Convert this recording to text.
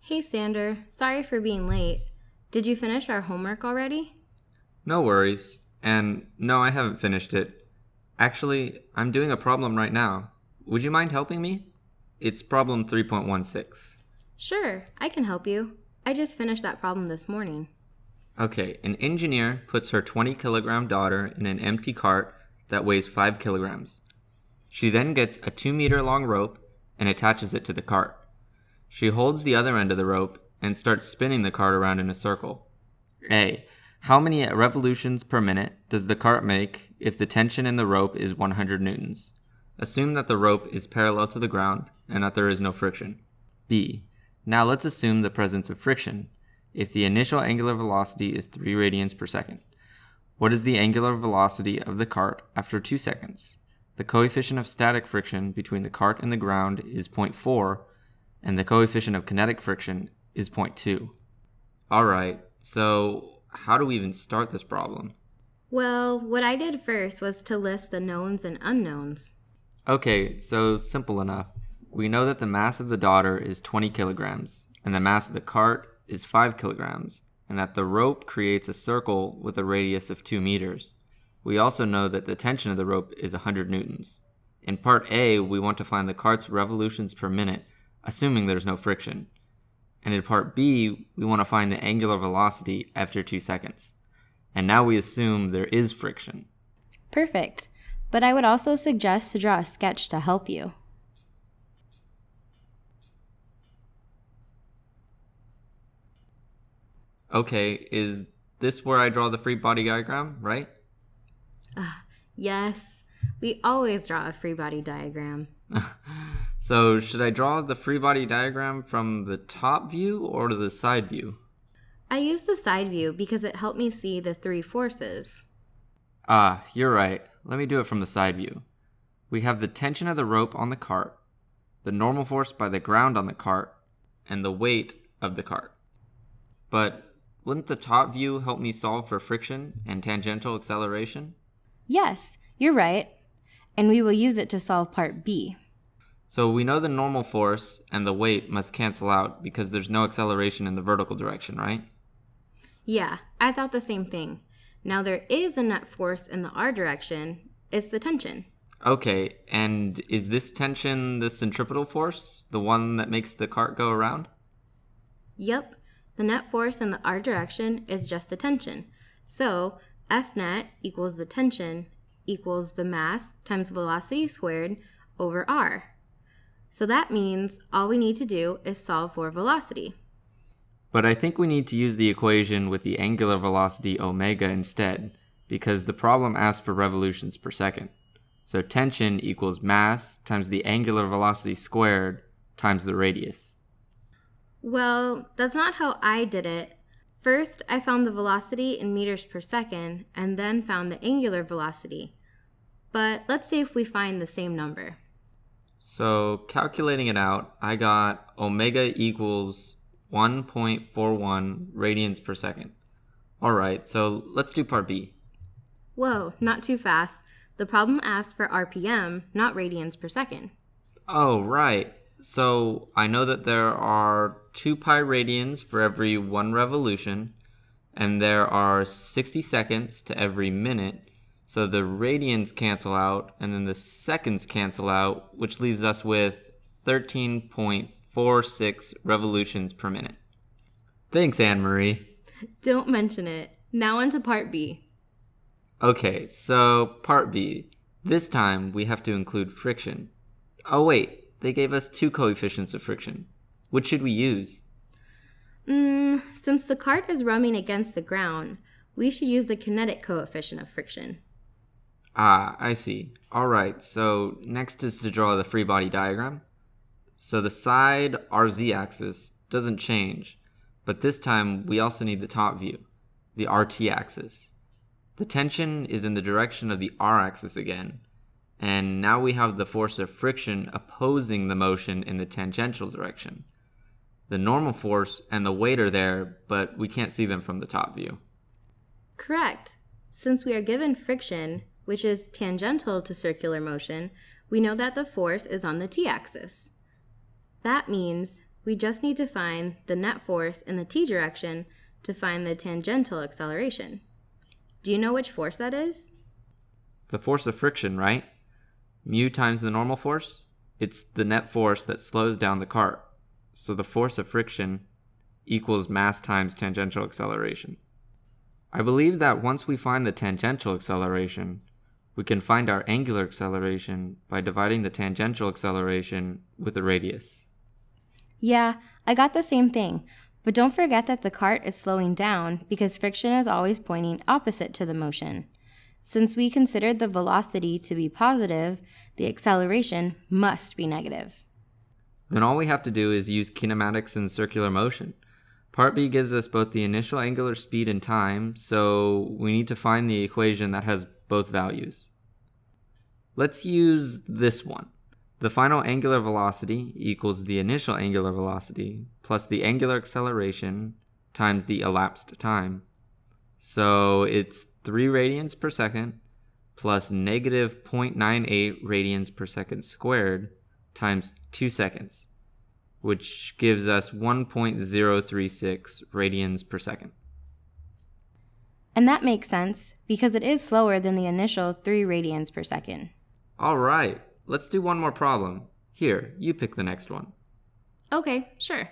Hey Sander, sorry for being late. Did you finish our homework already? No worries. And no, I haven't finished it. Actually, I'm doing a problem right now. Would you mind helping me? It's problem 3.16. Sure, I can help you. I just finished that problem this morning. Okay, an engineer puts her 20 kilogram daughter in an empty cart that weighs 5 kilograms. She then gets a 2 meter long rope and attaches it to the cart. She holds the other end of the rope and starts spinning the cart around in a circle. A. How many revolutions per minute does the cart make if the tension in the rope is 100 newtons? Assume that the rope is parallel to the ground and that there is no friction. B. Now let's assume the presence of friction if the initial angular velocity is 3 radians per second. What is the angular velocity of the cart after 2 seconds? The coefficient of static friction between the cart and the ground is 0.4 and the coefficient of kinetic friction is 0.2. Alright, so how do we even start this problem? Well, what I did first was to list the knowns and unknowns. Okay, so simple enough. We know that the mass of the daughter is 20 kilograms, and the mass of the cart is 5 kilograms, and that the rope creates a circle with a radius of 2 meters. We also know that the tension of the rope is 100 newtons. In part A, we want to find the cart's revolutions per minute assuming there's no friction. And in part B, we want to find the angular velocity after 2 seconds. And now we assume there is friction. Perfect. But I would also suggest to draw a sketch to help you. Okay, is this where I draw the free body diagram, right? Uh, yes, we always draw a free body diagram. So should I draw the free body diagram from the top view or the side view? I use the side view because it helped me see the three forces. Ah, you're right. Let me do it from the side view. We have the tension of the rope on the cart, the normal force by the ground on the cart, and the weight of the cart. But wouldn't the top view help me solve for friction and tangential acceleration? Yes, you're right. And we will use it to solve part B. So we know the normal force and the weight must cancel out because there's no acceleration in the vertical direction, right? Yeah, I thought the same thing. Now there is a net force in the r direction. It's the tension. Okay, and is this tension the centripetal force, the one that makes the cart go around? Yep, the net force in the r direction is just the tension. So F net equals the tension equals the mass times velocity squared over r. So that means all we need to do is solve for velocity. But I think we need to use the equation with the angular velocity omega instead, because the problem asks for revolutions per second. So tension equals mass times the angular velocity squared times the radius. Well, that's not how I did it. First, I found the velocity in meters per second, and then found the angular velocity. But let's see if we find the same number. So calculating it out, I got omega equals 1.41 radians per second. All right, so let's do part B. Whoa, not too fast. The problem asks for RPM, not radians per second. Oh, right. So I know that there are 2 pi radians for every one revolution, and there are 60 seconds to every minute, so the radians cancel out, and then the seconds cancel out, which leaves us with 13.46 revolutions per minute. Thanks, Anne Marie. Don't mention it. Now on to part B. Okay, so part B. This time we have to include friction. Oh, wait, they gave us two coefficients of friction. Which should we use? Mm, since the cart is rubbing against the ground, we should use the kinetic coefficient of friction. Ah, I see. All right, so next is to draw the free body diagram. So the side RZ axis doesn't change, but this time we also need the top view, the RT axis. The tension is in the direction of the R axis again, and now we have the force of friction opposing the motion in the tangential direction. The normal force and the weight are there, but we can't see them from the top view. Correct. Since we are given friction, which is tangential to circular motion, we know that the force is on the t-axis. That means we just need to find the net force in the t direction to find the tangential acceleration. Do you know which force that is? The force of friction, right? Mu times the normal force? It's the net force that slows down the cart. So the force of friction equals mass times tangential acceleration. I believe that once we find the tangential acceleration, we can find our angular acceleration by dividing the tangential acceleration with the radius. Yeah, I got the same thing. But don't forget that the cart is slowing down because friction is always pointing opposite to the motion. Since we considered the velocity to be positive, the acceleration must be negative. Then all we have to do is use kinematics and circular motion. Part B gives us both the initial angular speed and time, so we need to find the equation that has both values. Let's use this one. The final angular velocity equals the initial angular velocity plus the angular acceleration times the elapsed time. So it's 3 radians per second plus negative 0.98 radians per second squared times 2 seconds, which gives us 1.036 radians per second. And that makes sense because it is slower than the initial 3 radians per second. All right, let's do one more problem. Here, you pick the next one. Okay, sure.